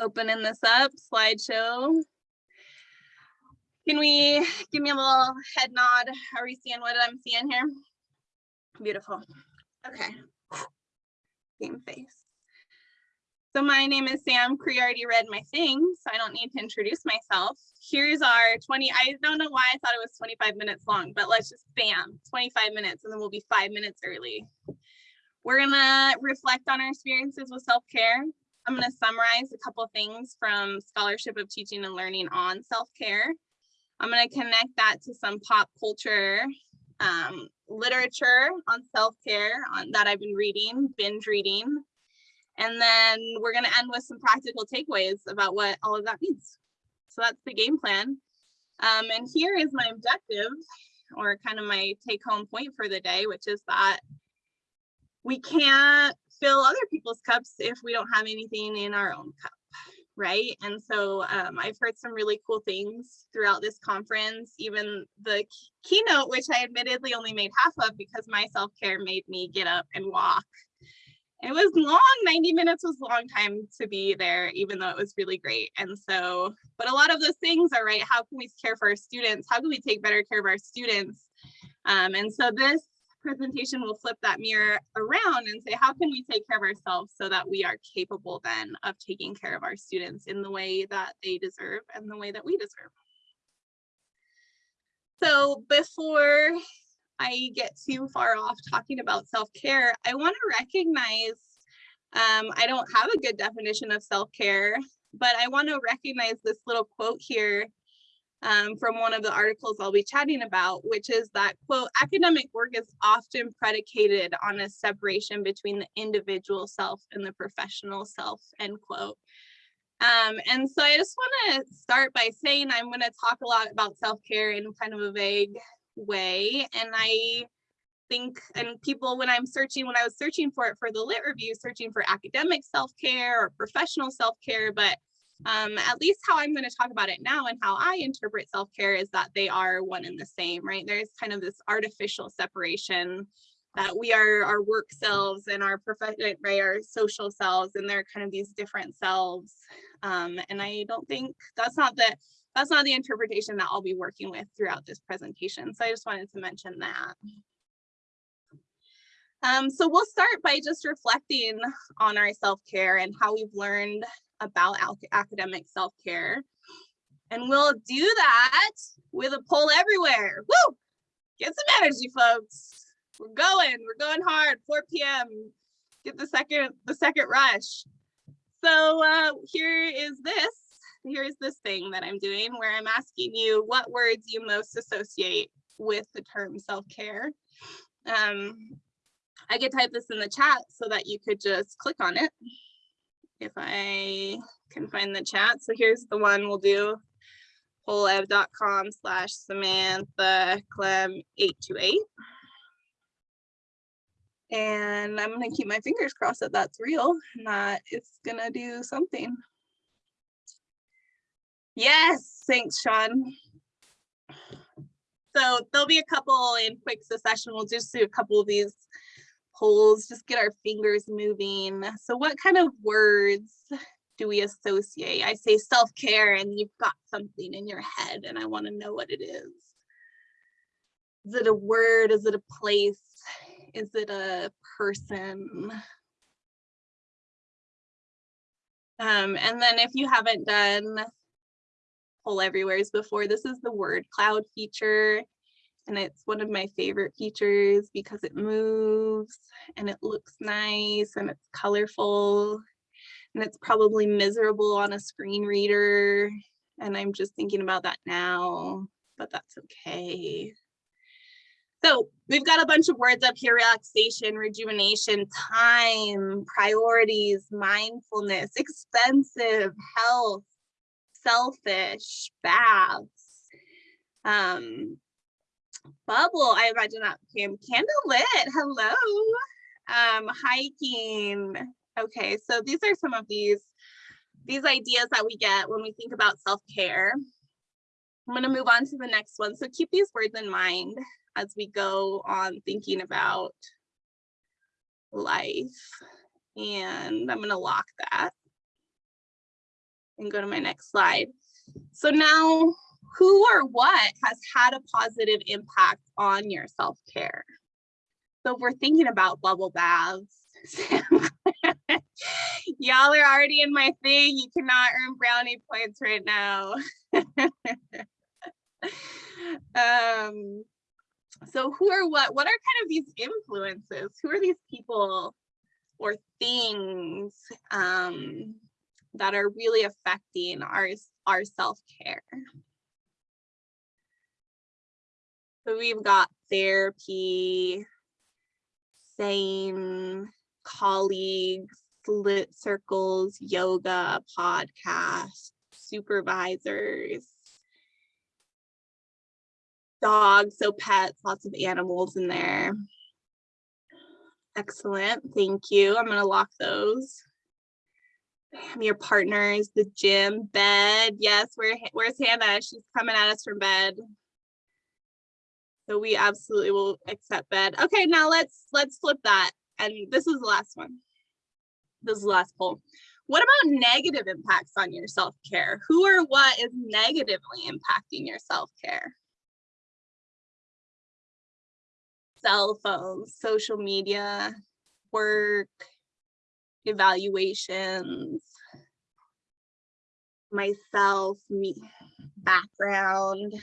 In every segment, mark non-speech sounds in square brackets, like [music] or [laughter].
opening this up, slideshow. Can we give me a little head nod? Are we seeing what I'm seeing here? Beautiful. Okay. Game face. So my name is Sam. Cree already read my thing, so I don't need to introduce myself. Here's our 20, I don't know why I thought it was 25 minutes long, but let's just bam, 25 minutes and then we'll be five minutes early. We're gonna reflect on our experiences with self-care. I'm gonna summarize a couple things from Scholarship of Teaching and Learning on self-care. I'm gonna connect that to some pop culture um, literature on self-care that I've been reading, binge reading. And then we're gonna end with some practical takeaways about what all of that means. So that's the game plan. Um, and here is my objective or kind of my take home point for the day, which is that we can't fill other people's cups if we don't have anything in our own cup right? And so um, i've heard some really cool things throughout this conference even the keynote which i admittedly only made half of because my self-care made me get up and walk. It was long 90 minutes was a long time to be there even though it was really great. And so but a lot of those things are right how can we care for our students? How can we take better care of our students? Um, and so this presentation will flip that mirror around and say, how can we take care of ourselves so that we are capable then of taking care of our students in the way that they deserve and the way that we deserve. So before I get too far off talking about self-care, I want to recognize um, I don't have a good definition of self-care, but I want to recognize this little quote here um, from one of the articles I'll be chatting about, which is that, quote, academic work is often predicated on a separation between the individual self and the professional self, end quote. Um, and so I just want to start by saying I'm going to talk a lot about self-care in kind of a vague way. And I think, and people, when I'm searching, when I was searching for it for the lit review, searching for academic self-care or professional self-care, but um, at least how I'm going to talk about it now and how I interpret self-care is that they are one and the same, right? There's kind of this artificial separation that we are our work selves and our profession, right, our social selves, and they're kind of these different selves. Um, and I don't think that's not the that's not the interpretation that I'll be working with throughout this presentation. So I just wanted to mention that. Um, so we'll start by just reflecting on our self-care and how we've learned about academic self-care. And we'll do that with a poll everywhere. Woo! Get some energy, folks. We're going, we're going hard, 4 p.m. Get the second, the second rush. So uh, here is this, here's this thing that I'm doing where I'm asking you what words you most associate with the term self-care. Um, I could type this in the chat so that you could just click on it if I can find the chat. So here's the one we'll do pollev.com slash Samantha Clem 828. And I'm gonna keep my fingers crossed that that's real and that it's gonna do something. Yes, thanks, Sean. So there'll be a couple in quick succession. We'll just do a couple of these polls, just get our fingers moving. So what kind of words do we associate? I say self-care and you've got something in your head and I want to know what it is. Is it a word? Is it a place? Is it a person? Um, and then if you haven't done poll everywhere's before, this is the word cloud feature and it's one of my favorite features because it moves and it looks nice and it's colorful and it's probably miserable on a screen reader and I'm just thinking about that now, but that's okay. So we've got a bunch of words up here, relaxation, rejuvenation, time, priorities, mindfulness, expensive, health, selfish, baths, um, Bubble, I imagine that became candlelit. Hello. Um, hiking. Okay, so these are some of these these ideas that we get when we think about self-care. I'm going to move on to the next one. So keep these words in mind as we go on thinking about life. And I'm going to lock that. and go to my next slide. So now who or what has had a positive impact on your self-care? So if we're thinking about bubble baths, [laughs] y'all are already in my thing. You cannot earn brownie points right now. [laughs] um, so who are what? What are kind of these influences? Who are these people or things um, that are really affecting our, our self-care? So we've got therapy, same colleagues, lit circles, yoga, podcast, supervisors, dogs, so pets, lots of animals in there. Excellent, thank you. I'm gonna lock those. Your partners, the gym, bed. Yes, where, where's Hannah? She's coming at us from bed. So we absolutely will accept bed. Okay, now let's let's flip that. And this is the last one. This is the last poll. What about negative impacts on your self-care? Who or what is negatively impacting your self-care? cell phones, social media, work, evaluations, myself, me, background.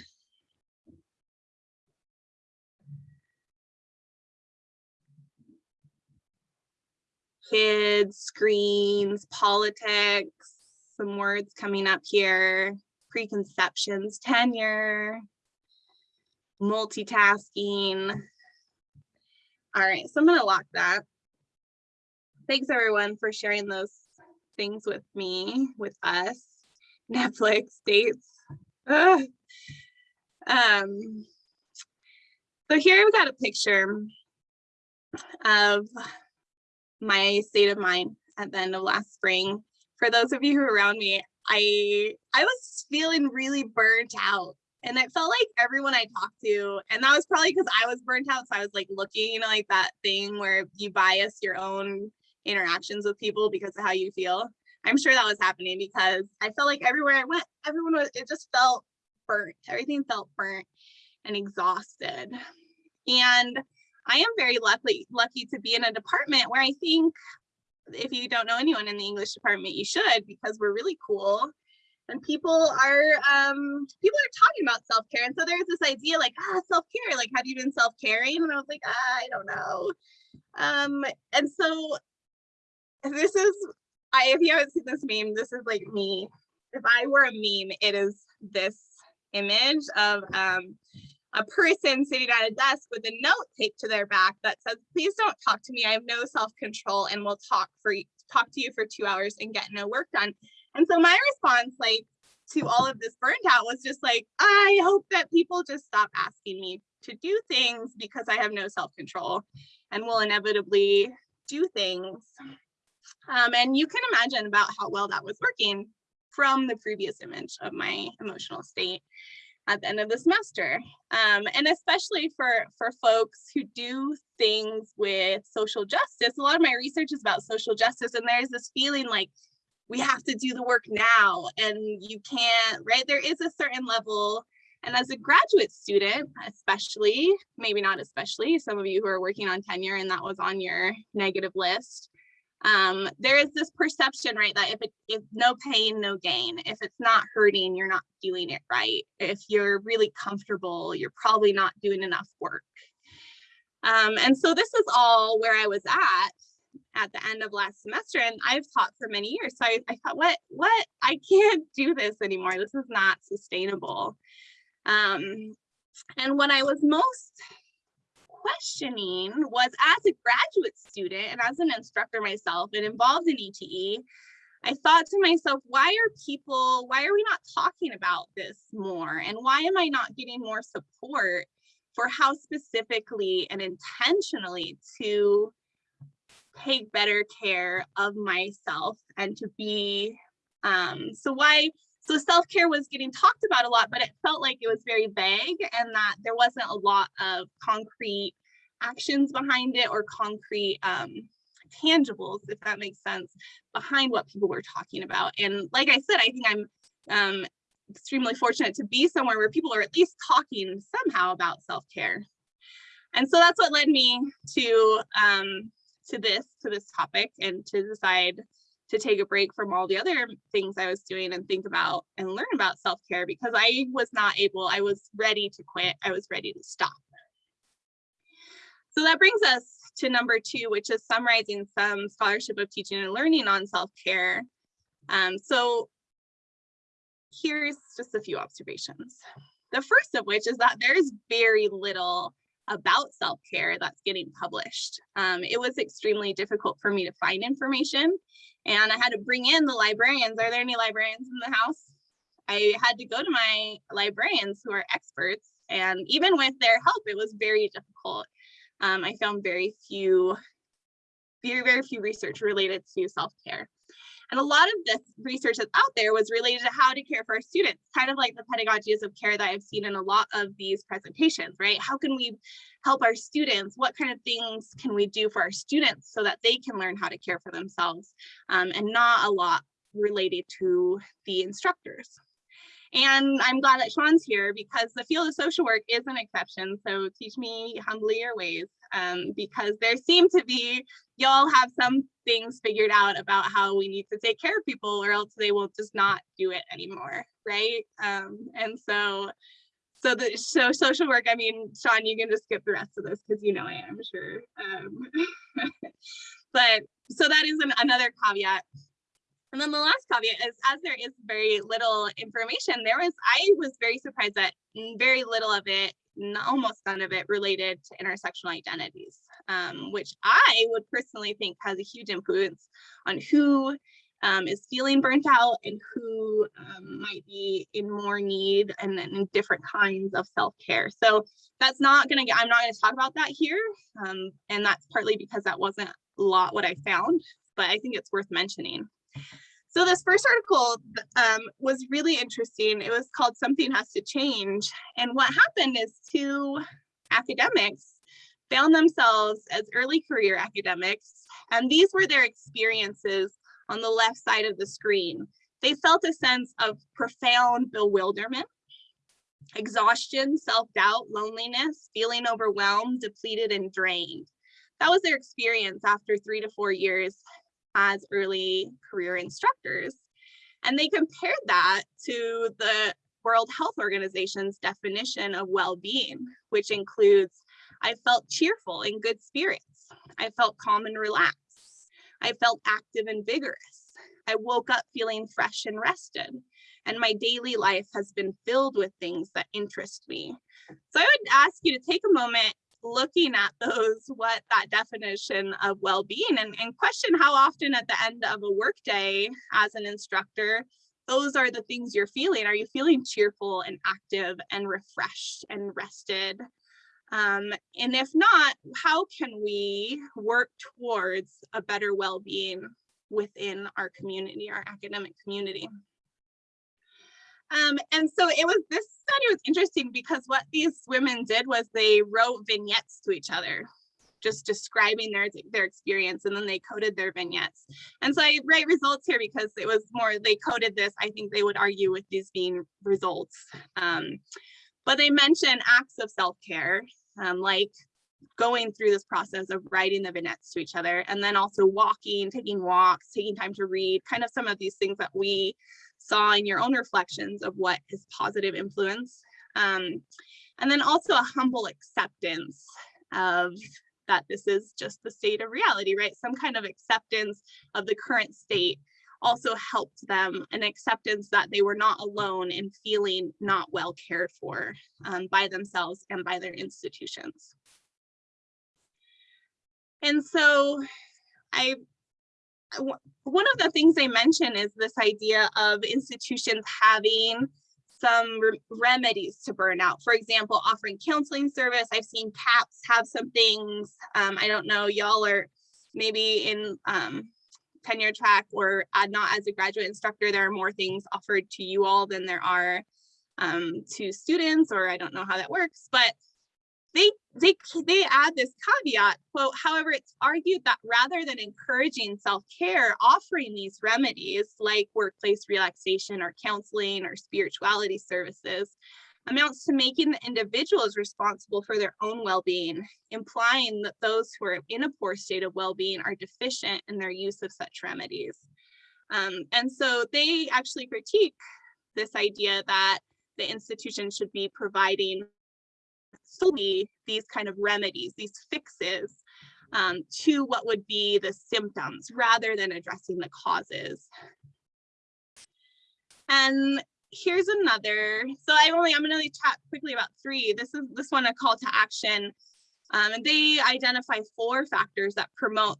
Kids, screens, politics, some words coming up here, preconceptions, tenure, multitasking, all right, so I'm gonna lock that. Thanks everyone for sharing those things with me, with us. [laughs] Netflix dates. Um, so here we've got a picture of my state of mind at the end of last spring. For those of you who are around me, I I was feeling really burnt out and it felt like everyone I talked to, and that was probably because I was burnt out. So I was like looking, you know, like that thing where you bias your own interactions with people because of how you feel. I'm sure that was happening because I felt like everywhere I went, everyone was, it just felt burnt. Everything felt burnt and exhausted. And I am very lucky, lucky to be in a department where I think if you don't know anyone in the English department, you should because we're really cool. And people are um people are talking about self-care. And so there's this idea like ah self-care like have you been self-caring? And i was like ah, i don't know. Um and so this is i if you haven't seen this meme this is like me. If i were a meme it is this image of um a person sitting at a desk with a note taped to their back that says please don't talk to me. I have no self-control and will talk for talk to you for two hours and get no work done. And so my response, like, to all of this burnt out was just like, I hope that people just stop asking me to do things because I have no self-control and will inevitably do things. Um, and you can imagine about how well that was working from the previous image of my emotional state at the end of the semester. Um, and especially for, for folks who do things with social justice, a lot of my research is about social justice and there's this feeling like we have to do the work now and you can't, right? There is a certain level and as a graduate student, especially, maybe not especially, some of you who are working on tenure and that was on your negative list, um, there is this perception, right, that if, it is no pain, no gain, if it's not hurting, you're not doing it right. If you're really comfortable, you're probably not doing enough work. Um, and so this is all where I was at at the end of last semester and I've taught for many years. So I, I thought, what, what, I can't [laughs] do this anymore. This is not sustainable. Um, and what I was most questioning was as a graduate student and as an instructor myself and involved in ETE, I thought to myself, why are people, why are we not talking about this more? And why am I not getting more support for how specifically and intentionally to take better care of myself and to be um so why so self-care was getting talked about a lot but it felt like it was very vague and that there wasn't a lot of concrete actions behind it or concrete um tangibles, if that makes sense, behind what people were talking about. And like I said, I think I'm um, extremely fortunate to be somewhere where people are at least talking somehow about self-care. And so that's what led me to um, to this to this topic and to decide to take a break from all the other things I was doing and think about and learn about self-care because I was not able, I was ready to quit. I was ready to stop. So that brings us to number two, which is summarizing some scholarship of teaching and learning on self-care. Um, so here's just a few observations. The first of which is that there's very little about self-care that's getting published. Um, it was extremely difficult for me to find information and I had to bring in the librarians. Are there any librarians in the house? I had to go to my librarians who are experts and even with their help, it was very difficult. Um, I found very few, very, very few research related to self-care. And a lot of this research that's out there was related to how to care for our students, kind of like the pedagogies of care that I've seen in a lot of these presentations, right? How can we help our students? What kind of things can we do for our students so that they can learn how to care for themselves um, and not a lot related to the instructors. And I'm glad that Sean's here because the field of social work is an exception. So teach me humbly your ways um, because there seem to be, y'all have some things figured out about how we need to take care of people or else they will just not do it anymore, right? Um, and so, so the so social work, I mean, Sean, you can just skip the rest of this because you know I am sure. Um, [laughs] but so that is an, another caveat and then the last caveat is as there is very little information, there was, I was very surprised that very little of it, almost none of it related to intersectional identities, um, which I would personally think has a huge influence on who um, is feeling burnt out and who um, might be in more need and, in different kinds of self-care. So that's not gonna get, I'm not gonna talk about that here. Um, and that's partly because that wasn't a lot what I found, but I think it's worth mentioning. So this first article um, was really interesting. It was called Something Has to Change. And what happened is two academics found themselves as early career academics, and these were their experiences on the left side of the screen. They felt a sense of profound bewilderment, exhaustion, self-doubt, loneliness, feeling overwhelmed, depleted, and drained. That was their experience after three to four years as early career instructors. And they compared that to the World Health Organization's definition of well-being, which includes, I felt cheerful in good spirits. I felt calm and relaxed. I felt active and vigorous. I woke up feeling fresh and rested. And my daily life has been filled with things that interest me. So I would ask you to take a moment looking at those, what that definition of well-being and, and question how often at the end of a workday as an instructor, those are the things you're feeling. Are you feeling cheerful and active and refreshed and rested? Um, and if not, how can we work towards a better well-being within our community, our academic community? Um, and so it was, this study was interesting because what these women did was they wrote vignettes to each other, just describing their, their experience and then they coded their vignettes. And so I write results here because it was more, they coded this, I think they would argue with these being results. Um, but they mention acts of self-care, um, like going through this process of writing the vignettes to each other and then also walking, taking walks, taking time to read, kind of some of these things that we saw in your own reflections of what is positive influence. Um, and then also a humble acceptance of that this is just the state of reality, right? Some kind of acceptance of the current state also helped them an acceptance that they were not alone in feeling not well cared for um, by themselves and by their institutions. And so I one of the things they mention is this idea of institutions having some re remedies to burnout. For example, offering counseling service. I've seen CAPS have some things. Um, I don't know, y'all are maybe in um, tenure track or uh, not as a graduate instructor, there are more things offered to you all than there are um, to students, or I don't know how that works, but they they they add this caveat quote however it's argued that rather than encouraging self-care offering these remedies like workplace relaxation or counseling or spirituality services amounts to making the individuals responsible for their own well-being implying that those who are in a poor state of well-being are deficient in their use of such remedies. Um, and so they actually critique this idea that the institution should be providing solely these kind of remedies, these fixes um, to what would be the symptoms rather than addressing the causes. And here's another, so I only, I'm gonna only chat quickly about three. This is this one a call to action. Um, and they identify four factors that promote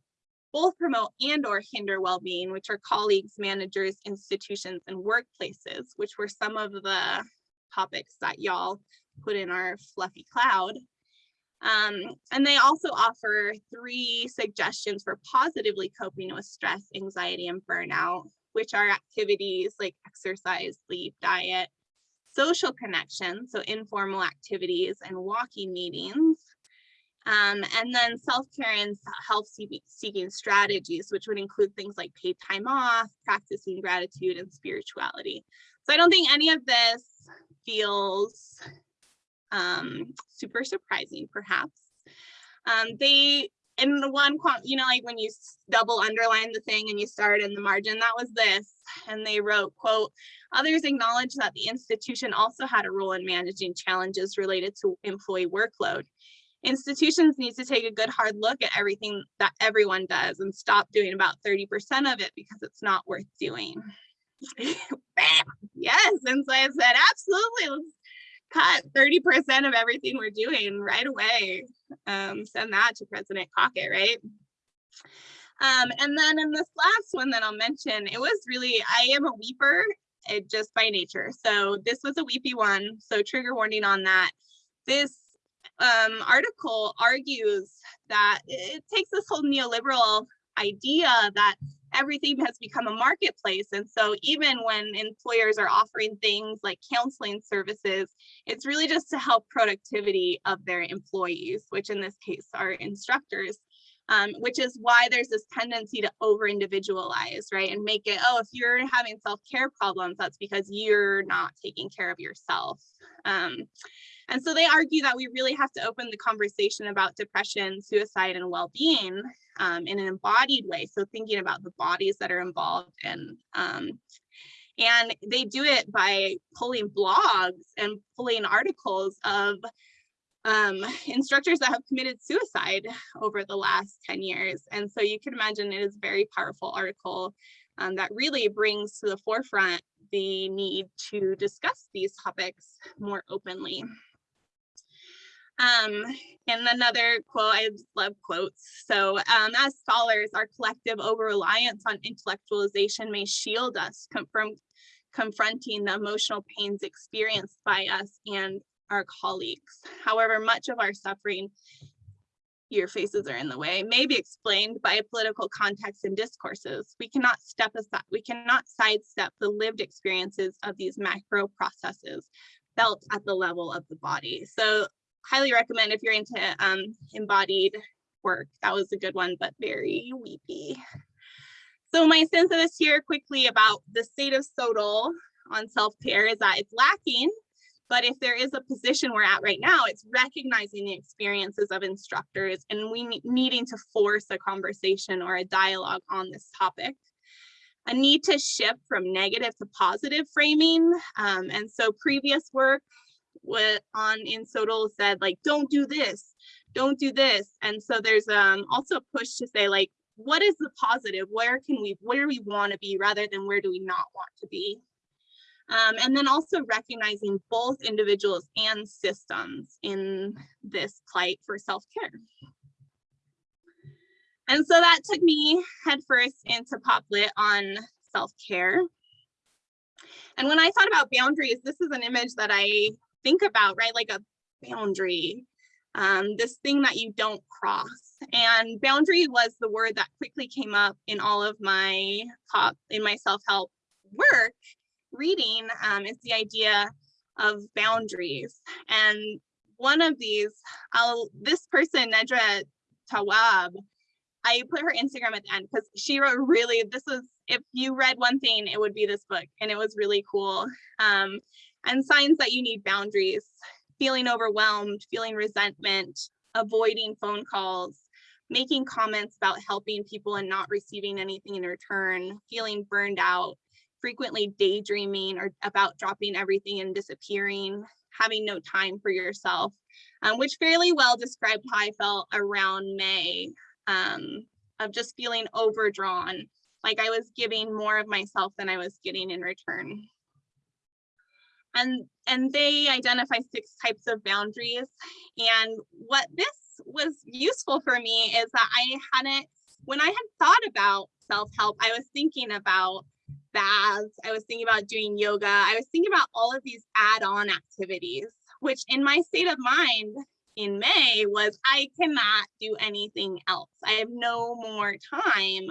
both promote and or hinder well-being, which are colleagues, managers, institutions, and workplaces, which were some of the topics that y'all put in our fluffy cloud. Um, and they also offer three suggestions for positively coping with stress, anxiety, and burnout, which are activities like exercise, sleep, diet, social connection, so informal activities and walking meetings, um, and then self-care and health seeking strategies, which would include things like paid time off, practicing gratitude and spirituality. So I don't think any of this feels um, super surprising, perhaps. Um, they, in the one, you know, like when you double underline the thing and you start in the margin, that was this. And they wrote, quote, others acknowledge that the institution also had a role in managing challenges related to employee workload. Institutions need to take a good hard look at everything that everyone does and stop doing about 30% of it because it's not worth doing. [laughs] yes, and so I said, absolutely, let's cut 30% of everything we're doing right away. Um, send that to President Crockett, right? Um, and then in this last one that I'll mention, it was really, I am a weeper it, just by nature. So this was a weepy one. So trigger warning on that. This um, article argues that it takes this whole neoliberal idea that everything has become a marketplace. And so even when employers are offering things like counseling services, it's really just to help productivity of their employees, which in this case are instructors. Um, which is why there's this tendency to over individualize, right? And make it, oh, if you're having self-care problems, that's because you're not taking care of yourself. Um, and so they argue that we really have to open the conversation about depression, suicide, and well-being um, in an embodied way. So thinking about the bodies that are involved and um, and they do it by pulling blogs and pulling articles of um, instructors that have committed suicide over the last 10 years. And so you can imagine it is a very powerful article um, that really brings to the forefront the need to discuss these topics more openly. Um, and another quote, I love quotes. So um, as scholars, our collective over-reliance on intellectualization may shield us from confronting the emotional pains experienced by us and our colleagues. However, much of our suffering, your faces are in the way, may be explained by political context and discourses. We cannot step aside, we cannot sidestep the lived experiences of these macro processes felt at the level of the body. So highly recommend if you're into um, embodied work. That was a good one, but very weepy. So my sense of this here quickly about the state of SOTL on self-care is that it's lacking, but if there is a position we're at right now, it's recognizing the experiences of instructors and we needing to force a conversation or a dialogue on this topic. A need to shift from negative to positive framing. Um, and so previous work what on in SOTL said like, don't do this, don't do this. And so there's um, also a push to say like, what is the positive? Where can we, where we want to be rather than where do we not want to be? Um, and then also recognizing both individuals and systems in this plight for self-care. And so that took me headfirst into PopLit on self-care. And when I thought about boundaries, this is an image that I think about, right? Like a boundary, um, this thing that you don't cross. And boundary was the word that quickly came up in all of my top in my self-help work reading um, is the idea of boundaries. And one of these, I'll, this person, Nedra Tawwab, I put her Instagram at the end because she wrote really, this was, if you read one thing, it would be this book and it was really cool. Um, and signs that you need boundaries, feeling overwhelmed, feeling resentment, avoiding phone calls, making comments about helping people and not receiving anything in return, feeling burned out, frequently daydreaming or about dropping everything and disappearing, having no time for yourself, um, which fairly well described how I felt around May um, of just feeling overdrawn, like I was giving more of myself than I was getting in return. And, and they identify six types of boundaries. And what this was useful for me is that I hadn't, when I had thought about self-help, I was thinking about baths, I was thinking about doing yoga, I was thinking about all of these add-on activities, which in my state of mind in May was I cannot do anything else. I have no more time.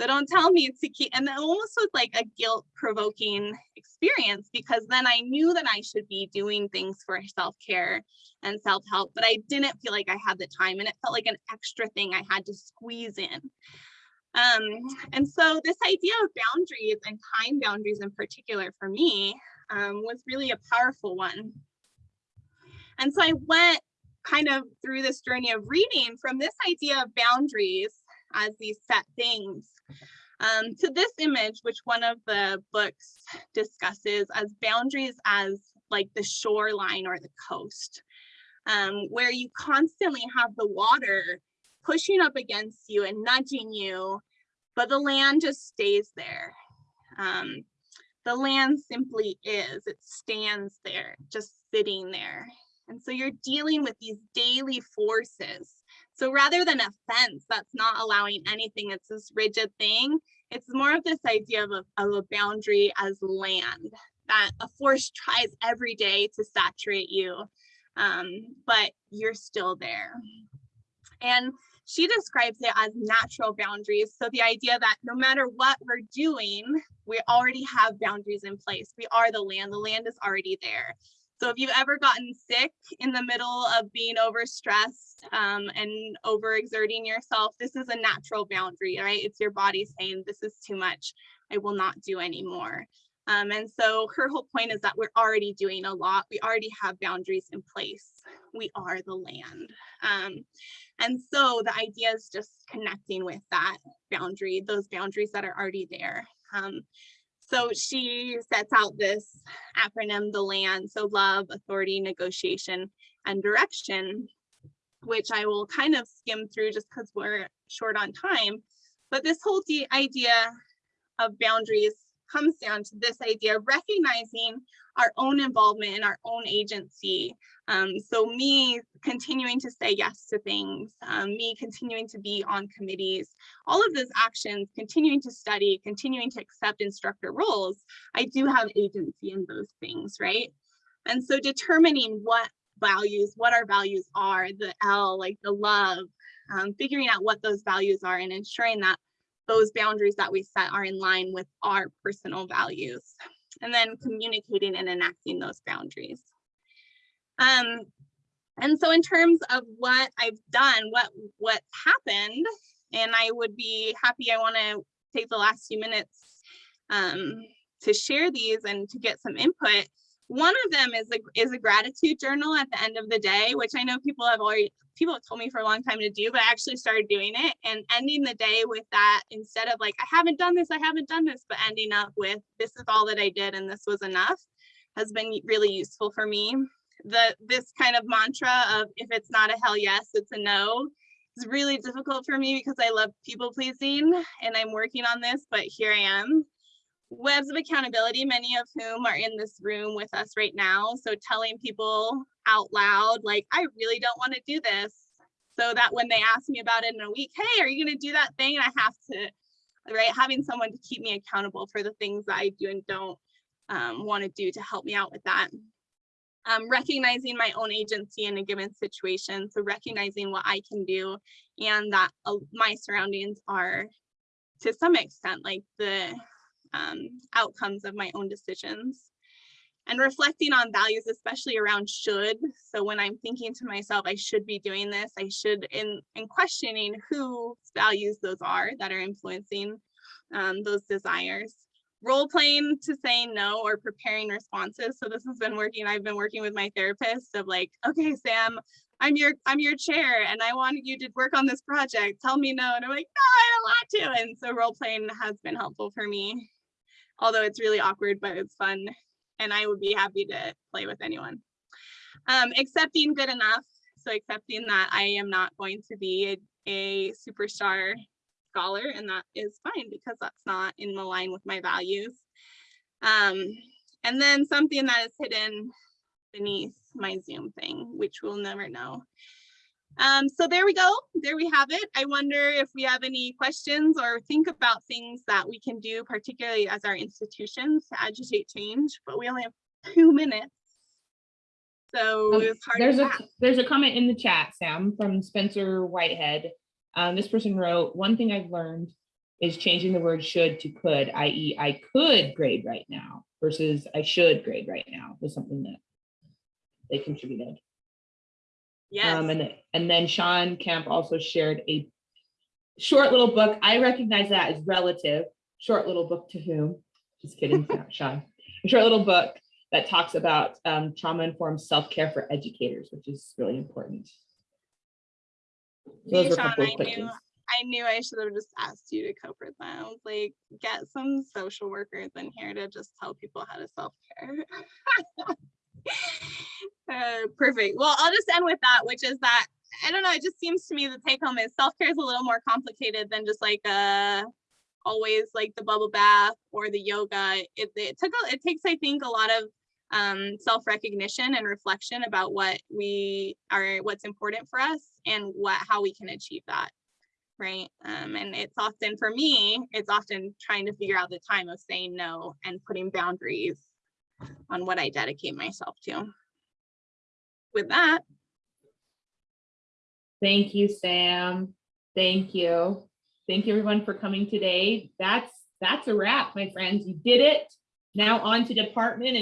So don't tell me to keep, and that almost was like a guilt provoking experience because then I knew that I should be doing things for self-care and self-help, but I didn't feel like I had the time and it felt like an extra thing I had to squeeze in. Um, and so this idea of boundaries and time boundaries in particular for me um, was really a powerful one. And so I went kind of through this journey of reading from this idea of boundaries as these set things um, to this image, which one of the books discusses as boundaries as like the shoreline or the coast, um, where you constantly have the water pushing up against you and nudging you, but the land just stays there. Um, the land simply is, it stands there, just sitting there. And so you're dealing with these daily forces. So rather than a fence that's not allowing anything, it's this rigid thing, it's more of this idea of a, of a boundary as land, that a force tries every day to saturate you, um, but you're still there. And she describes it as natural boundaries. So the idea that no matter what we're doing, we already have boundaries in place. We are the land, the land is already there. So if you've ever gotten sick in the middle of being overstressed um, and overexerting yourself, this is a natural boundary, right? It's your body saying, this is too much. I will not do anymore. Um, and so her whole point is that we're already doing a lot. We already have boundaries in place. We are the land. Um, and so the idea is just connecting with that boundary, those boundaries that are already there. Um, so she sets out this acronym, the land, so love, authority, negotiation, and direction, which I will kind of skim through just because we're short on time. But this whole idea of boundaries comes down to this idea of recognizing our own involvement and our own agency. Um, so me continuing to say yes to things, um, me continuing to be on committees, all of those actions, continuing to study, continuing to accept instructor roles, I do have agency in those things, right? And so determining what values, what our values are, the L, like the love, um, figuring out what those values are and ensuring that those boundaries that we set are in line with our personal values and then communicating and enacting those boundaries. Um, and so in terms of what I've done, what what happened, and I would be happy, I wanna take the last few minutes um, to share these and to get some input. One of them is a, is a gratitude journal at the end of the day, which I know people have already people have told me for a long time to do, but I actually started doing it and ending the day with that instead of like, I haven't done this, I haven't done this, but ending up with this is all that I did and this was enough has been really useful for me. The this kind of mantra of if it's not a hell yes, it's a no is really difficult for me because I love people pleasing and I'm working on this, but here I am. Webs of accountability, many of whom are in this room with us right now. So telling people out loud, like, I really don't want to do this. So that when they ask me about it in a week, hey, are you going to do that thing? And I have to, right, having someone to keep me accountable for the things that I do and don't um, want to do to help me out with that. Um, recognizing my own agency in a given situation. So recognizing what I can do and that uh, my surroundings are to some extent like the um, outcomes of my own decisions and reflecting on values, especially around should. So when I'm thinking to myself, I should be doing this, I should, in, in questioning whose values those are that are influencing um, those desires. Role playing to saying no or preparing responses. So this has been working. I've been working with my therapist of like, okay, Sam, I'm your I'm your chair and I want you to work on this project. Tell me no. And I'm like, no, I don't want to. And so role playing has been helpful for me. Although it's really awkward, but it's fun. And I would be happy to play with anyone. Um, accepting good enough. So accepting that I am not going to be a, a superstar scholar and that is fine because that's not in the line with my values. Um, and then something that is hidden beneath my Zoom thing, which we'll never know. Um, so there we go. There we have it. I wonder if we have any questions or think about things that we can do, particularly as our institutions to agitate change, but we only have two minutes. So Um, There's a, ask. there's a comment in the chat, Sam, from Spencer Whitehead. Um, this person wrote, one thing I've learned is changing the word should to could, i.e. I could grade right now versus I should grade right now was something that they contributed. Yes. Um, and, and then Sean Camp also shared a short little book. I recognize that as relative, short little book to whom? Just kidding, [laughs] Sean. A short little book that talks about um, trauma-informed self-care for educators, which is really important. So those were Sean, I knew. I knew I should have just asked you to cover was like, get some social workers in here to just tell people how to self-care. [laughs] Uh, perfect. Well, I'll just end with that, which is that, I don't know, it just seems to me the take home is self-care is a little more complicated than just like uh always like the bubble bath or the yoga. It, it took, a- it takes, I think, a lot of um, self-recognition and reflection about what we are, what's important for us and what, how we can achieve that. Right. Um, and it's often for me, it's often trying to figure out the time of saying no and putting boundaries on what I dedicate myself to. With that, Thank you, Sam. Thank you. Thank you everyone for coming today. That's, that's a wrap, my friends. You did it. Now on to department